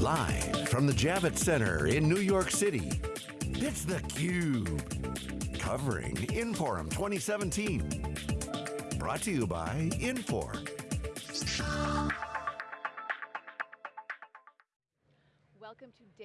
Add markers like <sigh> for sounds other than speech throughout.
Live from the Javits Center in New York City, it's theCUBE. Covering Inforum 2017. Brought to you by Infor.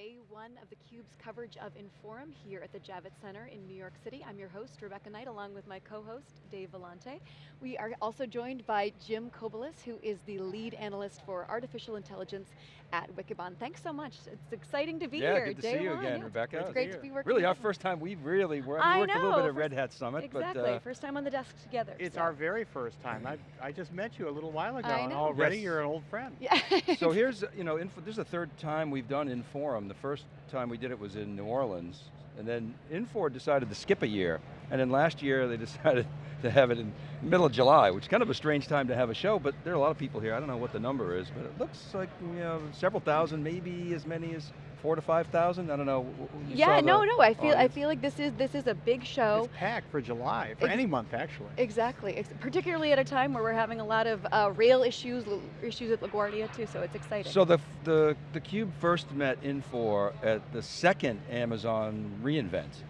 Day one of theCUBE's coverage of Inforum here at the Javits Center in New York City. I'm your host, Rebecca Knight, along with my co-host, Dave Vellante. We are also joined by Jim Kobielus, who is the lead analyst for artificial intelligence at Wikibon. Thanks so much. It's exciting to be yeah, here. good to day see you one. again, yeah, Rebecca. It's great to be working Really, our first time we really were, we worked a little bit at Red Hat Summit, Exactly, but uh, first time on the desk together. It's so. our very first time. I, I just met you a little while ago, and already Yes. you're an old friend. Yeah. <laughs> so here's, you know, Info, this is the third time we've done Inforum. The first time we did it was in New Orleans, and then Infor decided to skip a year, and then last year they <laughs> decided to have it in the middle of July, which is kind of a strange time to have a show, but there are a lot of people here. I don't know what the number is, but it looks like, you know, several thousand, maybe as many as four to 5,000, I don't know. W- w- you yeah, no, no, I feel, I feel like this is, this is a big show. It's packed for July, for Ex- any month actually. Exactly, ex- particularly at a time where we're having a lot of uh, rail issues, issues at LaGuardia too, so it's exciting. So the, the, the Cube first met Infor at the second Amazon reInvent.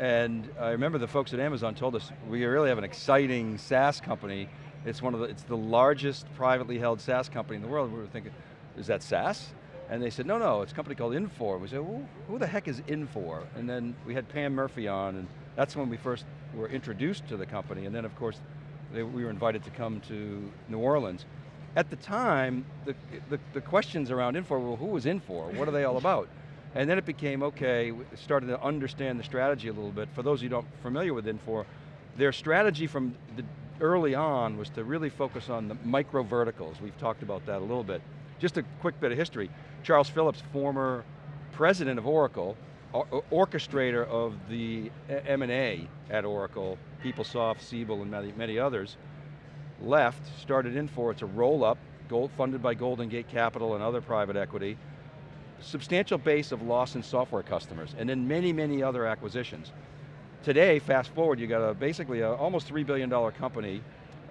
And I remember the folks at Amazon told us, we really have an exciting SaaS company. It's one of the, it's the largest privately held SaaS company in the world. We were thinking, is that SaaS? And they said, no, no, it's a company called Infor. We said, well, who the heck is Infor? And then we had Pam Murphy on, and that's when we first were introduced to the company. And then of course, they, we were invited to come to New Orleans. At the time, the, the, the questions around Infor were, who was Infor? What are they all about? And then it became, okay, started to understand the strategy a little bit. For those who aren't familiar with Infor, their strategy from the early on was to really focus on the micro verticals. We've talked about that a little bit. Just a quick bit of history. Charles Phillips, former president of Oracle, or- or- orchestrator of the M&A at Oracle, PeopleSoft, Siebel, and many, many others, left, started Infor, it's a roll-up, funded by Golden Gate Capital and other private equity, substantial base of Lawson software customers, and then many, many other acquisitions. Today, fast forward, you got a basically a almost $3 billion company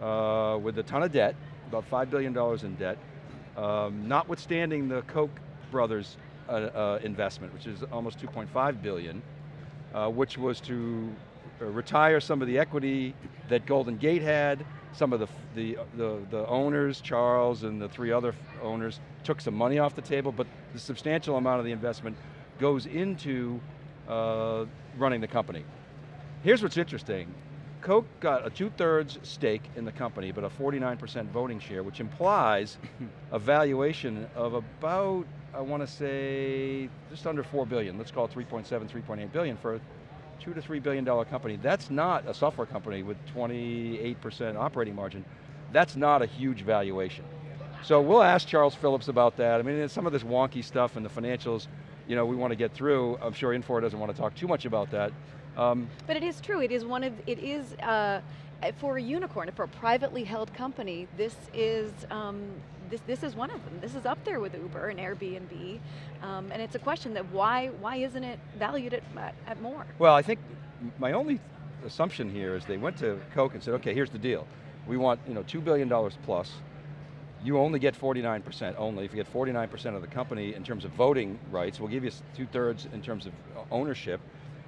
uh, with a ton of debt, about $5 billion in debt, um, notwithstanding the Koch brothers uh, uh, investment, which is almost 2.5 billion, uh, which was to uh, retire some of the equity that Golden Gate had, some of the, the, the, the owners, Charles and the three other owners, took some money off the table, but the substantial amount of the investment goes into uh, running the company. Here's what's interesting. Koch got a two-thirds stake in the company, but a 49% voting share, which implies <laughs> a valuation of about, I want to say, just under 4 billion. Let's call it 3.7, 3.8 billion for a two to three billion dollar company. That's not a software company with 28% operating margin. That's not a huge valuation. So we'll ask Charles Phillips about that. I mean, some of this wonky stuff and the financials, you know, we want to get through. I'm sure Infor doesn't want to talk too much about that. Um, But it is true, it is one of, it is, uh, for a unicorn, for a privately held company, this is, um, this, this is one of them. This is up there with Uber and Airbnb. Um, and it's a question that why, why isn't it valued at, at, at more? Well, I think my only assumption here is they went to Koch and said, okay, here's the deal. We want you know, $2 billion plus. You only get 49% only. If you get 49% of the company in terms of voting rights, we'll give you two-thirds in terms of uh, ownership.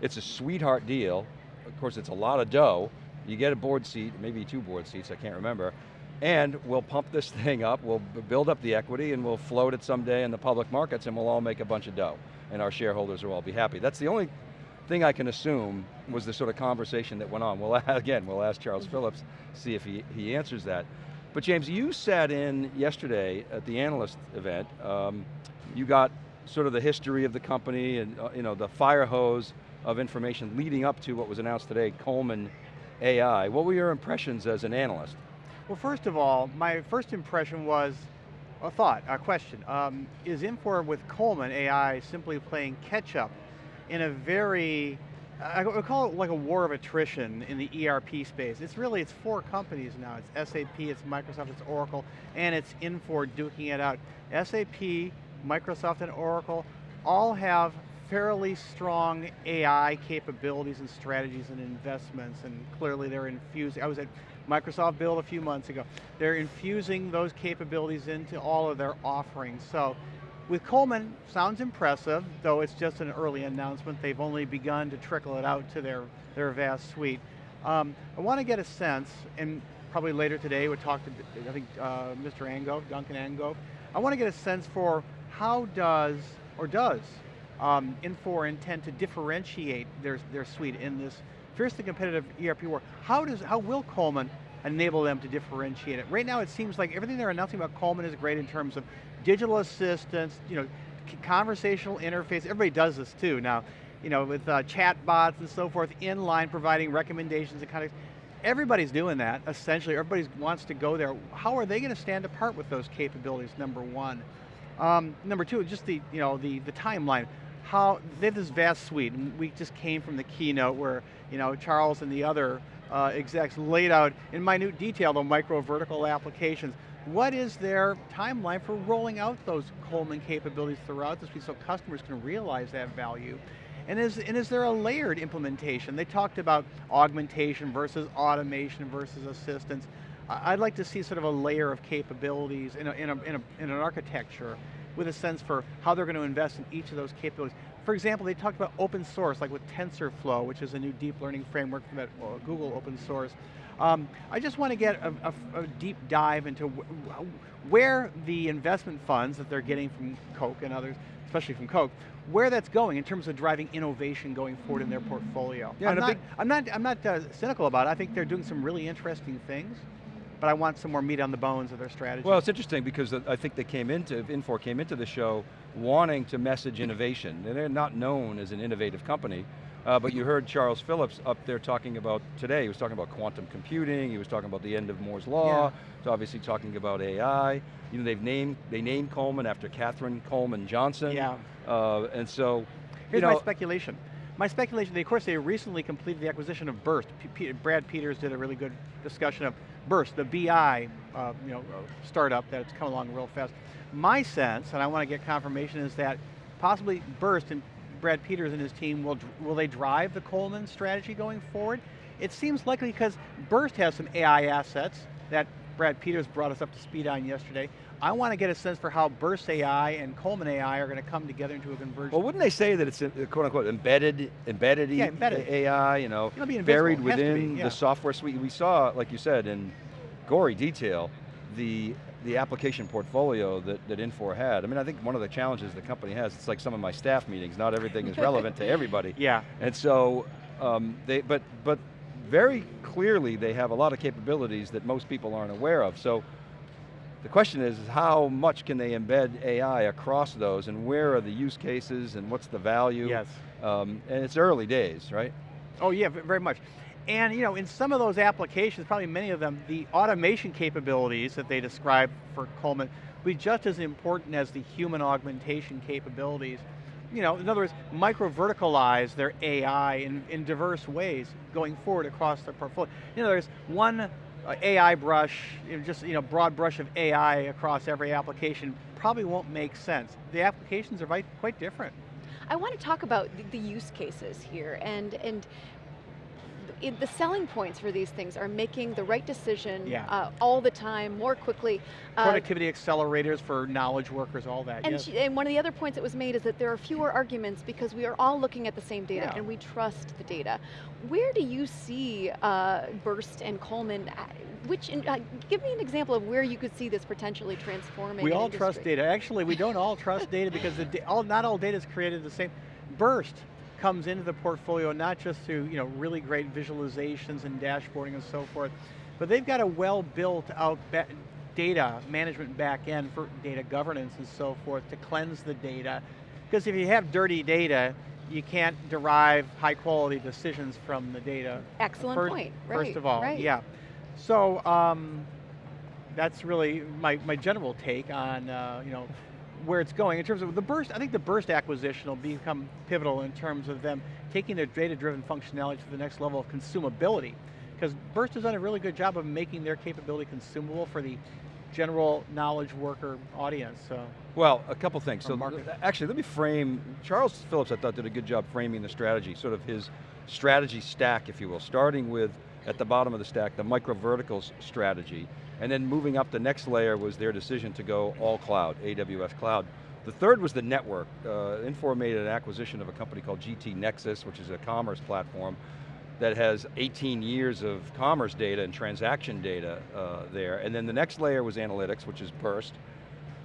It's a sweetheart deal. Of course, it's a lot of dough. You get a board seat, maybe two board seats, I can't remember. And we'll pump this <laughs> thing up, we'll build up the equity, and we'll float it someday in the public markets, and we'll all make a bunch of dough. And our shareholders will all be happy. That's the only thing I can assume was the sort of conversation that went on. Well, <laughs> again, we'll ask Charles Phillips, see if he, he answers that. But James, you sat in yesterday at the analyst event. Um, you got sort of the history of the company and uh, you know, the fire hose of information leading up to what was announced today, Coleman AI. What were your impressions as an analyst? Well, first of all, my first impression was a thought, a question. Um, is Infor with Coleman AI simply playing catch up in a very, I call it like a war of attrition in the ERP space. It's really, it's four companies now. It's SAP, it's Microsoft, it's Oracle, and it's Infor duking it out. SAP, Microsoft, and Oracle all have fairly strong AI capabilities and strategies and investments, and clearly they're infusing, I was at Microsoft Build a few months ago. They're infusing those capabilities into all of their offerings. So With Coleman, sounds impressive, though it's just an early announcement. They've only begun to trickle it out to their, their vast suite. Um, I want to get a sense, and probably later today we'll talk to, I think, uh, Mr. Angove, Duncan Angove. I want to get a sense for how does, or does, um, Infor intend to differentiate their, their suite in this fiercely competitive ERP war. How, does, how will Coleman enable them to differentiate it? Right now it seems like everything they're announcing about Coleman is great in terms of digital assistance, you know, conversational interface, everybody does this too now, you know, with uh, chat bots and so forth, inline providing recommendations and of, everybody's doing that, essentially, everybody wants to go there. How are they going to stand apart with those capabilities, number one? Um, number two, just the, you know, the, the timeline. How, they have this vast suite, and we just came from the keynote where, you know, Charles and the other uh, execs laid out in minute detail the micro vertical applications. What is their timeline for rolling out those Coleman capabilities throughout this so customers can realize that value? And is, and is there a layered implementation? They talked about augmentation versus automation versus assistance. I'd like to see sort of a layer of capabilities in, a, in, a, in, a, in an architecture with a sense for how they're going to invest in each of those capabilities. For example, they talked about open source, like with TensorFlow, which is a new deep learning framework from that Google open source. Um, I just want to get a, a, a deep dive into wh where the investment funds that they're getting from Koch and others, especially from Koch, where that's going in terms of driving innovation going forward in their portfolio. Yeah, I'm, not, I'm not, I'm not uh, cynical about it. I think they're doing some really interesting things but I want some more meat on the bones of their strategy. Well, it's interesting because I think they came into, Infor came into the show wanting to message innovation. And They're not known as an innovative company, uh, but you heard Charles Phillips up there talking about, today, he was talking about quantum computing, he was talking about the end of Moore's Law, yeah. he's obviously talking about AI. You know, they've named, they named Coleman after Katherine Coleman Johnson. Yeah. Uh, and so, Here's you know, my speculation. My speculation, they, of course, they recently completed the acquisition of Birst. P Brad Peters did a really good discussion of Birst, the BI uh, you know, startup that's come along real fast. My sense, and I want to get confirmation, is that possibly Birst and Brad Peters and his team, will, will they drive the Coleman strategy going forward? It seems likely because Birst has some AI assets that Brad Peters brought us up to speed on yesterday. I want to get a sense for how Birst AI and Coleman AI are going to come together into a convergence. Well, wouldn't they say that it's quote unquote embedded, embedded, yeah, embedded. AI, you know, buried within yeah. the software suite? We saw, like you said, in gory detail, the the application portfolio that, that Infor had. I mean, I think one of the challenges the company has, it's like some of my staff meetings, not everything is relevant to <laughs> everybody. Yeah. And so, um, they, but, but very clearly they have a lot of capabilities that most people aren't aware of. So, the question is, is how much can they embed AI across those and where are the use cases and what's the value? Yes. Um, and it's early days, right? Oh yeah, very much. And you know, in some of those applications, probably many of them, the automation capabilities that they describe for Coleman will be just as important as the human augmentation capabilities. You know, in other words, micro-verticalize their AI in, in diverse ways going forward across their portfolio. You know, there's one uh, AI brush, just you know, broad brush of AI across every application probably won't make sense. The applications are quite, different. I want to talk about the, the use cases here and, and it, the selling points for these things are making the right decision yeah. uh, all the time, more quickly. Uh, Productivity uh, accelerators for knowledge workers, all that, and, yes. she, and one of the other points that was made is that there are fewer arguments because we are all looking at the same data yeah. and we trust the data. Where do you see uh, Birst and Coleman, uh, which, uh, give me an example of where you could see this potentially transforming We all industry. trust data. Actually, we don't all trust data because the, all, not all data is created the same. Birst comes into the portfolio not just through you know, really great visualizations and dashboarding and so forth, but they've got a well built out data management back end for data governance and so forth to cleanse the data. Because if you have dirty data, you can't derive high quality decisions from the data. Excellent first, point, First right, of all, right. yeah. So, um, that's really my, my general take on uh, you know, where it's going. In terms of the Birst, I think the Birst acquisition will become pivotal in terms of them taking their data-driven functionality to the next level of consumability. Because Birst has done a really good job of making their capability consumable for the general knowledge worker audience. So. Well, a couple things. So actually, let me frame, Charles Phillips I thought did a good job framing the strategy, sort of his strategy stack, if you will, starting with, at the bottom of the stack, the micro verticals strategy, and then moving up the next layer was their decision to go all cloud, AWS cloud. The third was the network. Uh, Infor made an acquisition of a company called GT Nexus, which is a commerce platform that has 18 years of commerce data and transaction data uh, there. And then the next layer was analytics, which is Birst.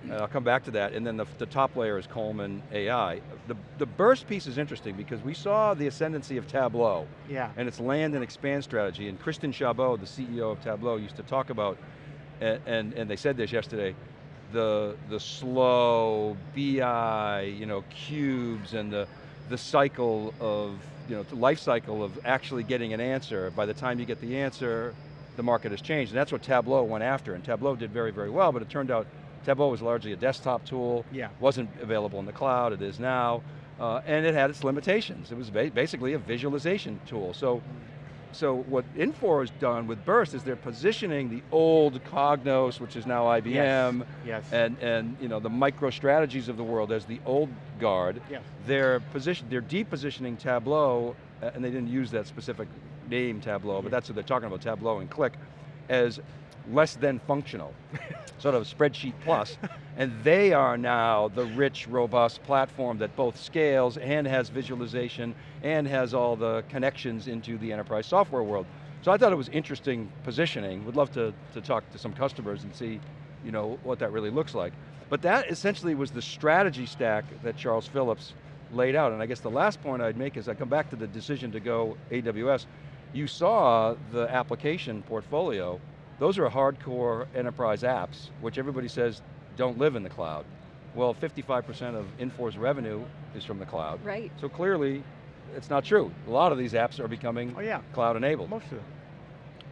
And I'll come back to that. And then the, the top layer is Coleman AI. The, the Birst piece is interesting because we saw the ascendancy of Tableau Yeah. and its land and expand strategy. And Christian Chabot, the CEO of Tableau, used to talk about, and, and, and they said this yesterday, the, the slow BI, you know, cubes and the, the cycle of, you know, the life cycle of actually getting an answer. By the time you get the answer, the market has changed. And that's what Tableau went after. And Tableau did very, very well, but it turned out Tableau was largely a desktop tool. Yeah. Wasn't available in the cloud, it is now. Uh, and it had its limitations. It was ba basically a visualization tool. So, so what Infor has done with Birst is they're positioning the old Cognos, which is now IBM, Yes. and, and you know, the micro strategies of the world as the old guard. Yes. They're position, they're depositioning Tableau, uh, and they didn't use that specific name Tableau, but that's what they're talking about, Tableau and Qlik, as less than functional, <laughs> sort of spreadsheet. And they are now the rich, robust platform that both scales and has visualization and has all the connections into the enterprise software world. So I thought it was interesting positioning. Would love to, to talk to some customers and see you know, what that really looks like. But that essentially was the strategy stack that Charles Phillips laid out. And I guess the last point I'd make is I come back to the decision to go AWS. You saw the application portfolio. Those are hardcore enterprise apps, which everybody says don't live in the cloud. Well, 55% of Infor's revenue is from the cloud. Right. So clearly, it's not true. A lot of these apps are becoming Oh yeah. cloud enabled. Most of them.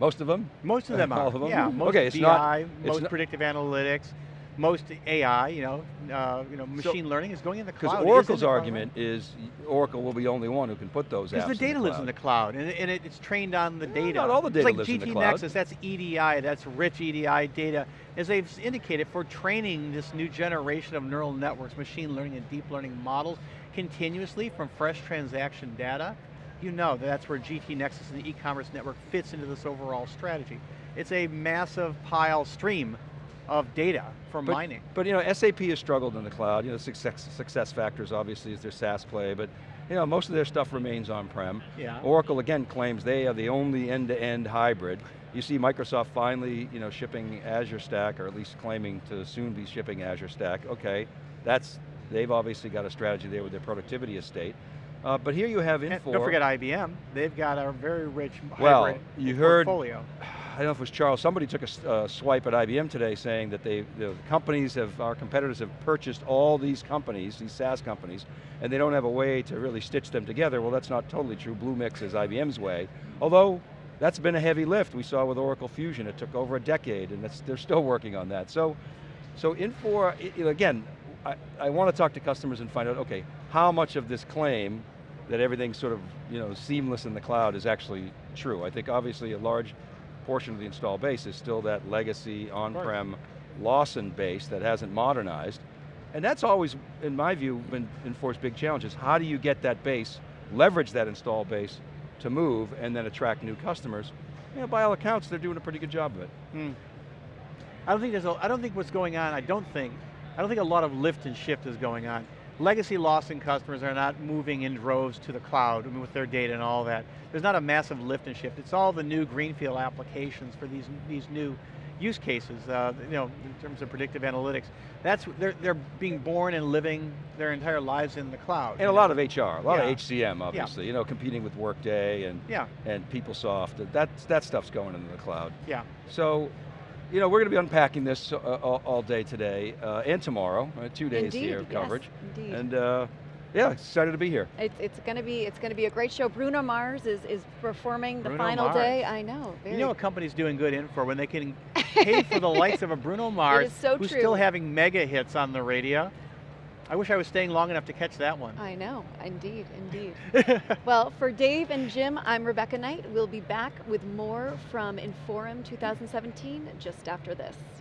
Most of them? Most of them All are. of them? Yeah. Most Okay, it's BI, not- it's most not- predictive analytics, most AI. You know, uh, you know, machine learning is going in the cloud. Because Oracle's the cloud, right? argument is Oracle will be the only one who can put those apps Because the data in the lives in the cloud, and, and it, it's trained on the data. not all the It's data like lives in the GT cloud. Nexus, that's EDI, that's rich EDI data. As they've indicated, for training this new generation of neural networks, machine learning and deep learning models, continuously from fresh transaction data, you know that that's where GT Nexus and the e-commerce network fits into this overall strategy. It's a massive pile stream of data for But- mining. But you know, SAP has struggled in the cloud. You know, success, SuccessFactors obviously is their SaaS play, but you know, most of their stuff remains on-prem. Yeah. Oracle again claims they are the only end-to-end hybrid. You see Microsoft finally, you know, shipping Azure Stack, or at least claiming to soon be shipping Azure Stack. Okay, that's, they've obviously got a strategy there with their productivity estate. Uh, but here you have And don't forget IBM, they've got a very rich Well, hybrid you heard- portfolio. I don't know if it was Charles, somebody took a uh, swipe at IBM today saying that they, the companies have, our competitors have purchased all these companies, these SaaS companies, and they don't have a way to really stitch them together. Well, that's not totally true. Bluemix is IBM's way. Although, that's been a heavy lift. We saw with Oracle Fusion, it took over a decade, and they're still working on that. So, so Infor, again, I, I want to talk to customers and find out, okay, how much of this claim that everything's sort of you know, seamless in the cloud is actually true. I think obviously a large portion of the install base is still that legacy on-prem Lawson base that hasn't modernized. And that's always, in my view, been Infor's big challenge is how do you get that base, leverage that install base to move and then attract new customers. You know, by all accounts, they're doing a pretty good job of it. Hmm. I don't think there's a, I don't think what's going on, I don't think, I don't think a lot of lift and shift is going on. Legacy Lawson customers are not moving in droves to the cloud I mean, with their data and all that. There's not a massive lift and shift. It's all the new greenfield applications for these, these new use cases, uh, you know, in terms of predictive analytics. That's, they're, they're being born and living their entire lives in the cloud. And a lot of HR, a lot Yeah. of HCM, obviously. You know, competing with Workday and Yeah, and PeopleSoft. That that stuff's going into the cloud. yeah. So, you know, we're going to be unpacking this uh, all, all day today uh, and tomorrow. Uh, two days Indeed, here of yes, coverage. indeed. And uh, yeah, excited to be here. It's, it's going to be it's going to be a great show. Bruno Mars is is performing the Bruno final Mars. day. I know. Very You know a company's doing good in for when they can pay for the <laughs> likes of a Bruno Mars, is so who's true. still having mega hits on the radio. I wish I was staying long enough to catch that one. I know, indeed, indeed. <laughs> well, for Dave and Jim, I'm Rebecca Knight. We'll be back with more from Inforum 2017 just after this.